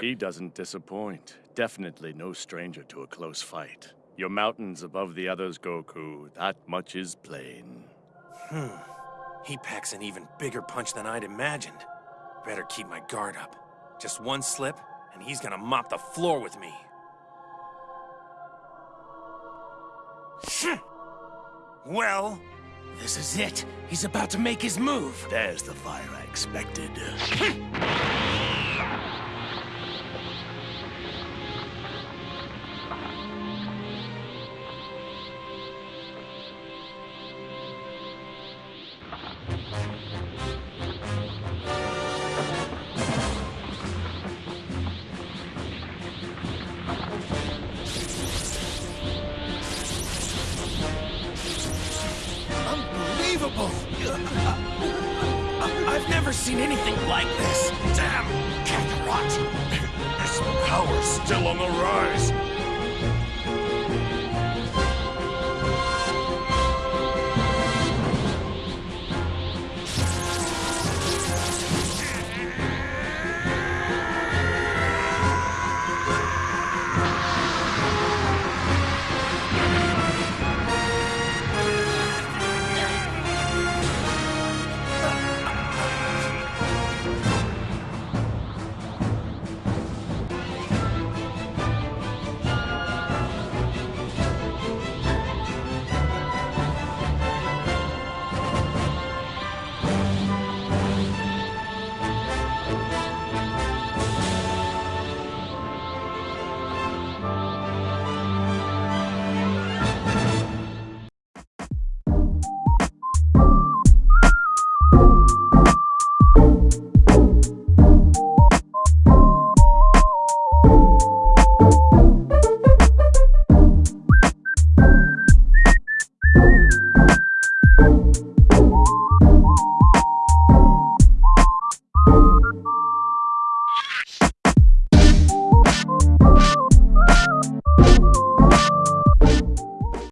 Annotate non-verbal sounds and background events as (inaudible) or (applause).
He doesn't disappoint. Definitely no stranger to a close fight. Your mountain's above the others, Goku. That much is plain. Hmm. He packs an even bigger punch than I'd imagined. Better keep my guard up. Just one slip, and he's gonna mop the floor with me. Well, this is it. He's about to make his move. There's the fire I expected. (laughs) Unbelievable! (laughs) I've never seen anything like this. Damn, Kakarot! (laughs) His power's still on the rise.